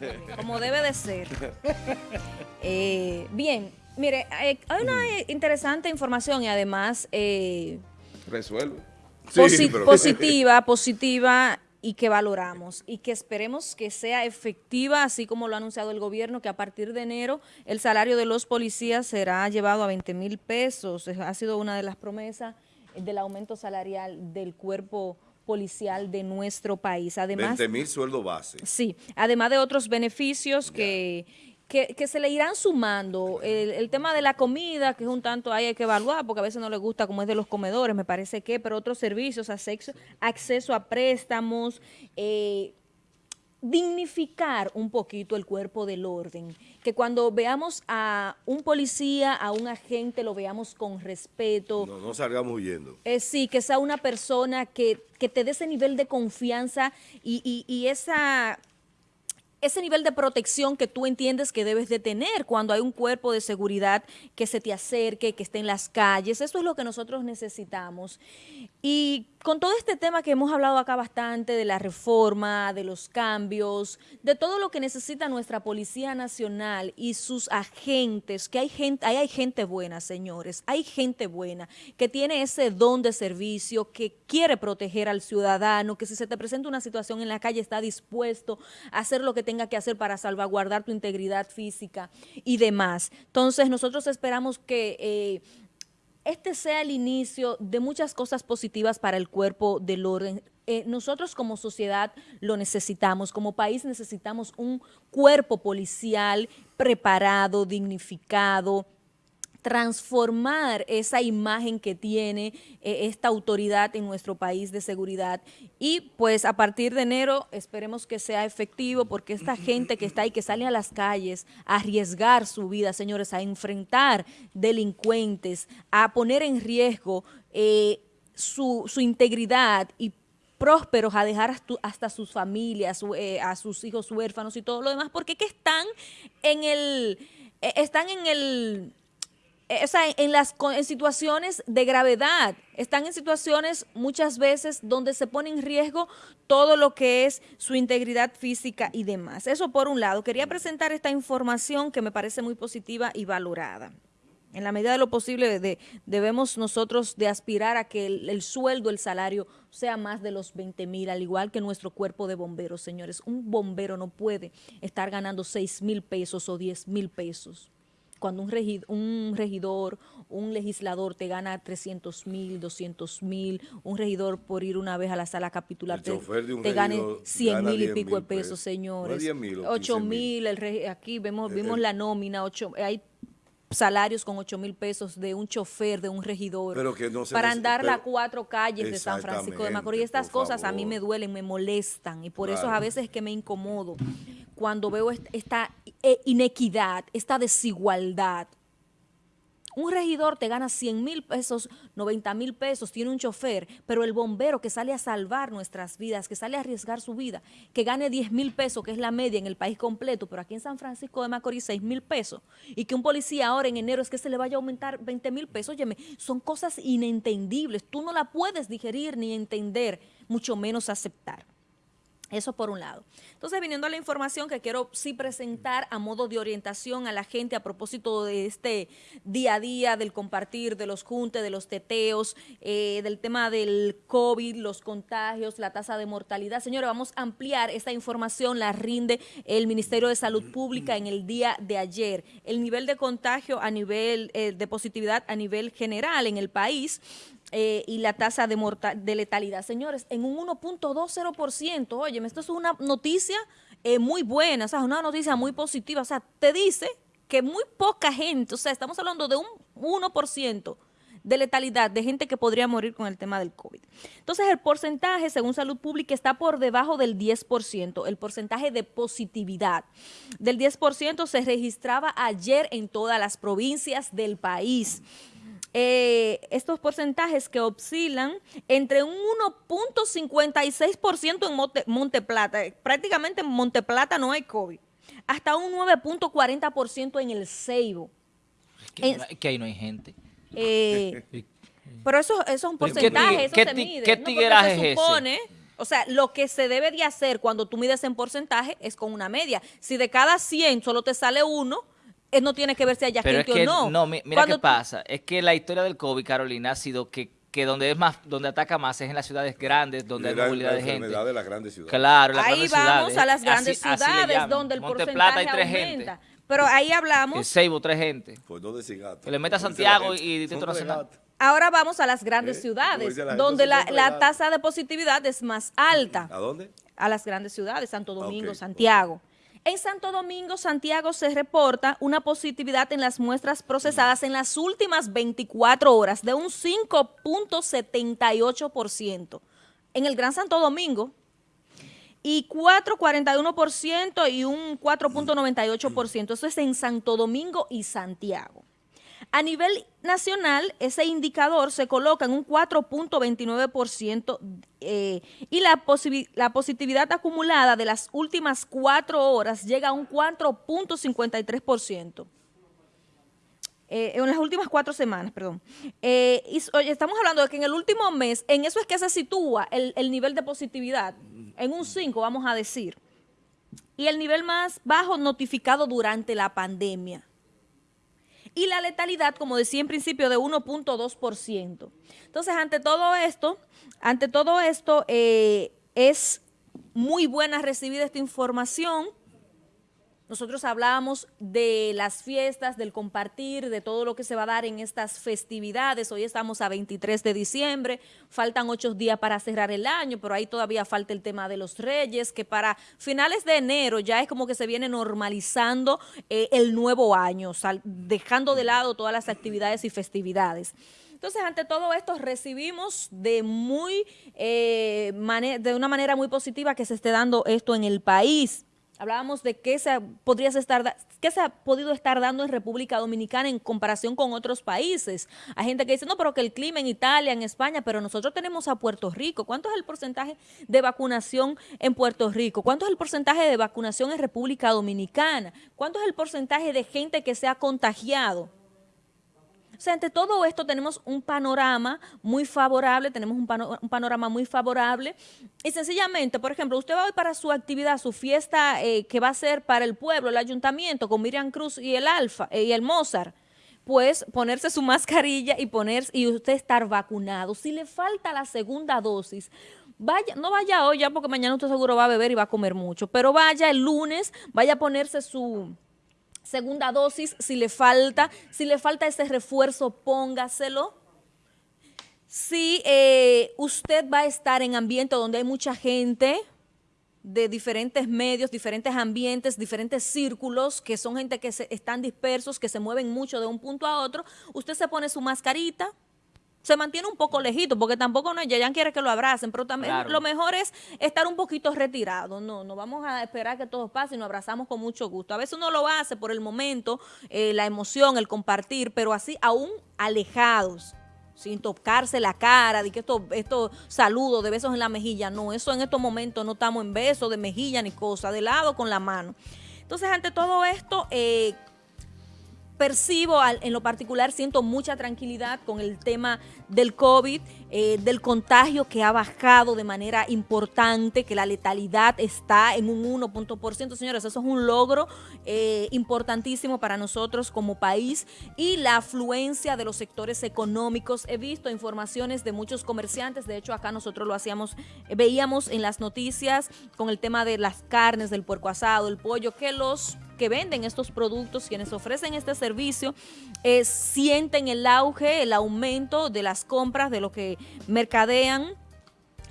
como debe de ser. Eh, bien, mire, hay una interesante información y además... Resuelve. positiva, positiva y que valoramos y que esperemos que sea efectiva, así como lo ha anunciado el gobierno, que a partir de enero el salario de los policías será llevado a 20 mil pesos. Ha sido una de las promesas del aumento salarial del cuerpo policial de nuestro país. Además, 20 mil sueldo base. Sí, además de otros beneficios que que, se le irán sumando. El, tema de la comida, que es un tanto ahí hay que evaluar, porque a veces no le gusta como es de los comedores, me parece que, pero otros servicios, acceso, acceso a préstamos, eh, dignificar un poquito el cuerpo del orden, que cuando veamos a un policía, a un agente, lo veamos con respeto. No, no salgamos huyendo. Eh, sí, que sea una persona que, que te dé ese nivel de confianza y, y esa ese nivel de protección que tú entiendes que debes de tener cuando hay un cuerpo de seguridad que se te acerque, que esté en las calles. Eso es lo que nosotros necesitamos. Y con todo este tema que hemos hablado acá bastante, de la reforma, de los cambios, de todo lo que necesita nuestra Policía Nacional y sus agentes, que hay gente, hay gente buena, señores, hay gente buena que tiene ese don de servicio, que quiere proteger al ciudadano, que si se te presenta una situación en la calle está dispuesto a hacer lo que tenga que hacer para salvaguardar tu integridad física y demás. Entonces, nosotros esperamos que... Eh, este sea el inicio de muchas cosas positivas para el cuerpo del orden. Eh, nosotros como sociedad lo necesitamos, como país necesitamos un cuerpo policial preparado, dignificado, transformar esa imagen que tiene eh, esta autoridad en nuestro país de seguridad. Y pues a partir de enero esperemos que sea efectivo porque esta gente que está ahí, que sale a las calles a arriesgar su vida, señores, a enfrentar delincuentes, a poner en riesgo eh, su, integridad y prósperos a dejar hasta sus familias, eh, a sus hijos huérfanos y todo lo demás, porque que están en el, están en el eh, o sea, en, las, situaciones de gravedad, están en situaciones muchas veces donde se pone en riesgo todo lo que es su integridad física y demás. Eso por un lado. Quería presentar esta información que me parece muy positiva y valorada. En la medida de lo posible debemos nosotros de aspirar a que el, el, sueldo, el salario sea más de los 20 mil, al igual que nuestro cuerpo de bomberos, señores. Un bombero no puede estar ganando 6 mil pesos o 10 mil pesos cuando un, un regidor, un legislador te gana 300 mil, 200 mil, un regidor por ir una vez a la sala capitular te, gane 100 mil y pico de pesos, señores. 8 mil, aquí vemos, vimos la nómina, 8, hay salarios con 8 mil pesos de un chofer, de un regidor, para andar las cuatro calles de San Francisco de Macorís. Estas cosas a mí me duelen, me molestan y por eso a veces es que me incomodo cuando veo esta eh, inequidad, esta desigualdad. Un regidor te gana 100 mil pesos, 90 mil pesos, tiene un chofer, pero el bombero que sale a salvar nuestras vidas, que sale a arriesgar su vida, que gane 10 mil pesos, que es la media en el país completo, pero aquí en San Francisco de Macorís 6 mil pesos, y que un policía ahora en enero es que se le vaya a aumentar 20 mil pesos, óyeme, son cosas inentendibles, tú no la puedes digerir ni entender, mucho menos aceptar. Eso por un lado. Entonces, viniendo a la información que quiero sí presentar a modo de orientación a la gente a propósito de este día a día, del compartir, de los juntes, de los teteos, eh, del tema del COVID, los contagios, la tasa de mortalidad. Señores, vamos a ampliar esta información, la rinde el Ministerio de Salud Pública en el día de ayer. El nivel de contagio a nivel eh, de positividad a nivel general en el país eh, y la tasa de, de letalidad. Señores, en un 1.20%, oye, esto es una noticia eh, muy buena, o sea, una noticia muy positiva, o sea, te dice que muy poca gente, o sea, estamos hablando de un 1% de letalidad, de gente que podría morir con el tema del COVID. Entonces, el porcentaje, según Salud Pública, está por debajo del 10%, el porcentaje de positividad del 10% se registraba ayer en todas las provincias del país. Eh, estos porcentajes que oscilan entre un 1.56% en Monte, Monteplata, prácticamente en Monteplata no hay COVID, hasta un 9.40% en el Ceibo. Es que, ahí no hay gente. Eh, pero eso, eso es un porcentaje, eso se mide. ¿Qué tigueraje se supone, O sea, lo que se debe de hacer cuando tú mides en porcentaje es con una media. Si de cada 100 solo te sale uno, eh, no tiene que ver si haya Pero gente es que, o no. No, mira qué pasa. Es que la historia del COVID, Carolina, ha sido que que donde es más, donde ataca más es en las ciudades grandes, donde hay movilidad de gente. de las grandes ciudades. Claro, las ahí vamos a las grandes ciudades donde el Monte porcentaje Plata hay tres aumenta. Gente. Pero ahí hablamos. En Seibo, tres gente. Pues no Que le meta Santiago y Distrito Nacional. Ahora vamos a las grandes ¿Eh? ciudades, donde la, la, tasa de positividad es más alta. ¿A dónde? A las grandes ciudades, Santo Domingo, Santiago. En Santo Domingo, Santiago, se reporta una positividad en las muestras procesadas en las últimas 24 horas de un 5.78%. En el Gran Santo Domingo, y 4.41% y un 4.98%. Eso es en Santo Domingo y Santiago. A nivel nacional, ese indicador se coloca en un 4.29% eh, y la, positividad acumulada de las últimas cuatro horas llega a un 4.53%. Eh, en las últimas cuatro semanas, perdón. Eh, y, estamos hablando de que en el último mes, en eso es que se sitúa el, el nivel de positividad, en un 5, vamos a decir. Y el nivel más bajo notificado durante la pandemia y la letalidad, como decía en principio, de 1.2%. Entonces, ante todo esto, ante todo esto, eh, es muy buena recibir esta información nosotros hablábamos de las fiestas, del compartir, de todo lo que se va a dar en estas festividades. Hoy estamos a 23 de diciembre, faltan ocho días para cerrar el año, pero ahí todavía falta el tema de los reyes, que para finales de enero ya es como que se viene normalizando eh, el nuevo año, dejando de lado todas las actividades y festividades. Entonces, ante todo esto, recibimos de muy eh, de una manera muy positiva que se esté dando esto en el país. Hablábamos de qué se, podría estar, qué se ha podido estar dando en República Dominicana en comparación con otros países. Hay gente que dice, no, pero que el clima en Italia, en España, pero nosotros tenemos a Puerto Rico. ¿Cuánto es el porcentaje de vacunación en Puerto Rico? ¿Cuánto es el porcentaje de vacunación en República Dominicana? ¿Cuánto es el porcentaje de gente que se ha contagiado? O sea, ante todo esto tenemos un panorama muy favorable, tenemos un, panorama muy favorable y sencillamente, por ejemplo, usted va hoy para su actividad, su fiesta eh, que va a ser para el pueblo, el ayuntamiento, con Miriam Cruz y el Alfa eh, y el Mozart, pues ponerse su mascarilla y poner y usted estar vacunado. Si le falta la segunda dosis, vaya, no vaya hoy ya porque mañana usted seguro va a beber y va a comer mucho, pero vaya el lunes, vaya a ponerse su segunda dosis, si le falta, si le falta ese refuerzo, póngaselo. Si eh, usted va a estar en ambiente donde hay mucha gente de diferentes medios, diferentes ambientes, diferentes círculos, que son gente que se, están dispersos, que se mueven mucho de un punto a otro, usted se pone su mascarita, se mantiene un poco lejito, porque tampoco no, ya quiere que lo abracen, pero también lo mejor es estar un poquito retirado, no, no vamos a esperar que todo pase y nos abrazamos con mucho gusto. A veces uno lo hace por el momento, eh, la emoción, el compartir, pero así aún alejados, sin tocarse la cara, de que estos esto saludos de besos en la mejilla, no, eso en estos momentos no estamos en besos de mejilla ni cosa, de lado con la mano. Entonces, ante todo esto, eh, percibo en lo particular, siento mucha tranquilidad con el tema del COVID, eh, del contagio que ha bajado de manera importante, que la letalidad está en un 1%. Señores, eso es un logro eh, importantísimo para nosotros como país y la afluencia de los sectores económicos. He visto informaciones de muchos comerciantes, de hecho acá nosotros lo hacíamos, veíamos en las noticias con el tema de las carnes, del puerco asado, el pollo, que los que venden estos productos, quienes ofrecen este servicio, eh, sienten el auge, el aumento de las compras, de lo que mercadean.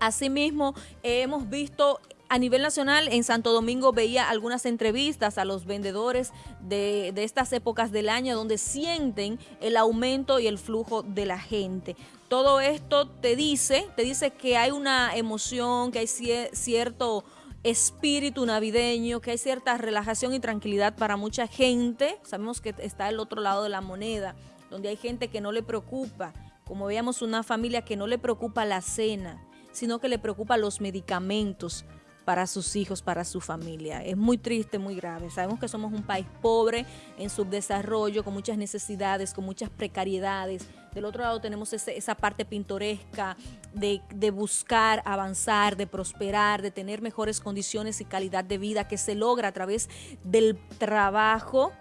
Asimismo, hemos visto a nivel nacional, en Santo Domingo veía algunas entrevistas a los vendedores de, de, estas épocas del año donde sienten el aumento y el flujo de la gente. Todo esto te dice, te dice que hay una emoción, que hay cierto espíritu navideño, que hay cierta relajación y tranquilidad para mucha gente. Sabemos que está el otro lado de la moneda, donde hay gente que no le preocupa, como veíamos una familia que no le preocupa la cena, sino que le preocupa los medicamentos para sus hijos, para su familia. Es muy triste, muy grave. Sabemos que somos un país pobre en subdesarrollo, con muchas necesidades, con muchas precariedades, del otro lado tenemos esa parte pintoresca de, de buscar avanzar, de prosperar, de tener mejores condiciones y calidad de vida que se logra a través del trabajo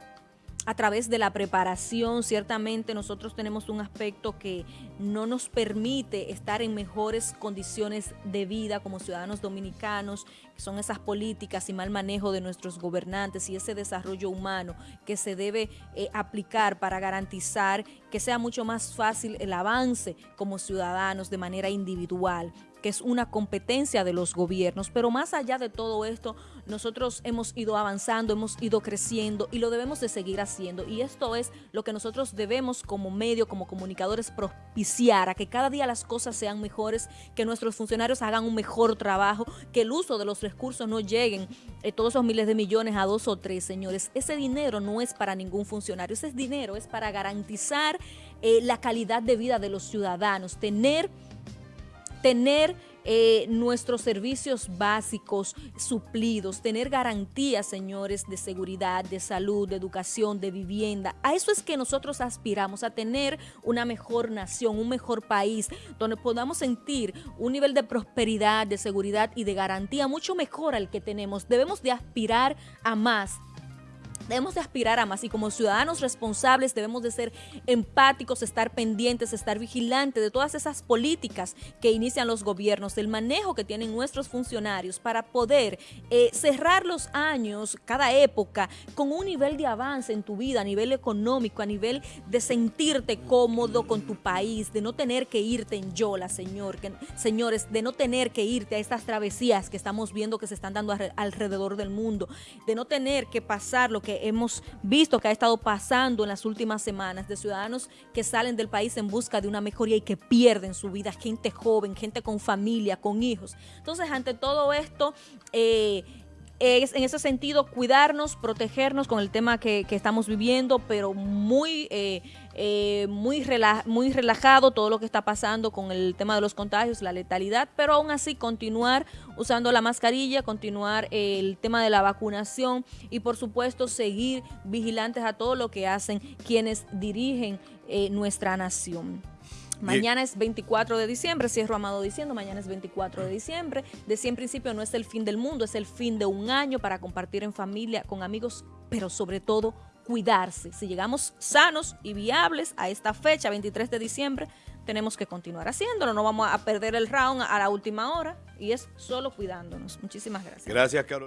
a través de la preparación, ciertamente nosotros tenemos un aspecto que no nos permite estar en mejores condiciones de vida como ciudadanos dominicanos, que son esas políticas y mal manejo de nuestros gobernantes y ese desarrollo humano que se debe eh, aplicar para garantizar que sea mucho más fácil el avance como ciudadanos de manera individual que es una competencia de los gobiernos, pero más allá de todo esto, nosotros hemos ido avanzando, hemos ido creciendo y lo debemos de seguir haciendo. Y esto es lo que nosotros debemos como medio, como comunicadores, propiciar a que cada día las cosas sean mejores, que nuestros funcionarios hagan un mejor trabajo, que el uso de los recursos no lleguen eh, todos esos miles de millones a dos o tres, señores. Ese dinero no es para ningún funcionario, ese dinero es para garantizar eh, la calidad de vida de los ciudadanos, tener tener eh, nuestros servicios básicos suplidos, tener garantías, señores, de seguridad, de salud, de educación, de vivienda. A eso es que nosotros aspiramos, a tener una mejor nación, un mejor país, donde podamos sentir un nivel de prosperidad, de seguridad y de garantía mucho mejor al que tenemos. Debemos de aspirar a más Debemos de aspirar a más y como ciudadanos responsables debemos de ser empáticos, estar pendientes, estar vigilantes de todas esas políticas que inician los gobiernos, del manejo que tienen nuestros funcionarios para poder eh, cerrar los años, cada época, con un nivel de avance en tu vida, a nivel económico, a nivel de sentirte cómodo con tu país, de no tener que irte en yola, señor, señores, de no tener que irte a estas travesías que estamos viendo que se están dando alrededor del mundo, de no tener que pasar lo que hemos visto que ha estado pasando en las últimas semanas de ciudadanos que salen del país en busca de una mejoría y que pierden su vida, gente joven, gente con familia, con hijos. Entonces, ante todo esto, eh, es, en ese sentido, cuidarnos, protegernos con el tema que, estamos viviendo, pero muy, eh, eh, muy, muy relajado todo lo que está pasando con el tema de los contagios, la letalidad, pero aún así continuar usando la mascarilla, continuar el tema de la vacunación y por supuesto seguir vigilantes a todo lo que hacen quienes dirigen eh, nuestra nación. Mañana es 24 de diciembre, cierro Amado diciendo, mañana es 24 de diciembre. Decía en principio, no es el fin del mundo, es el fin de un año para compartir en familia, con amigos, pero sobre todo cuidarse. Si llegamos sanos y viables a esta fecha, 23 de diciembre, tenemos que continuar haciéndolo. No vamos a perder el round a la última hora y es solo cuidándonos. Muchísimas gracias. Gracias, Carolina.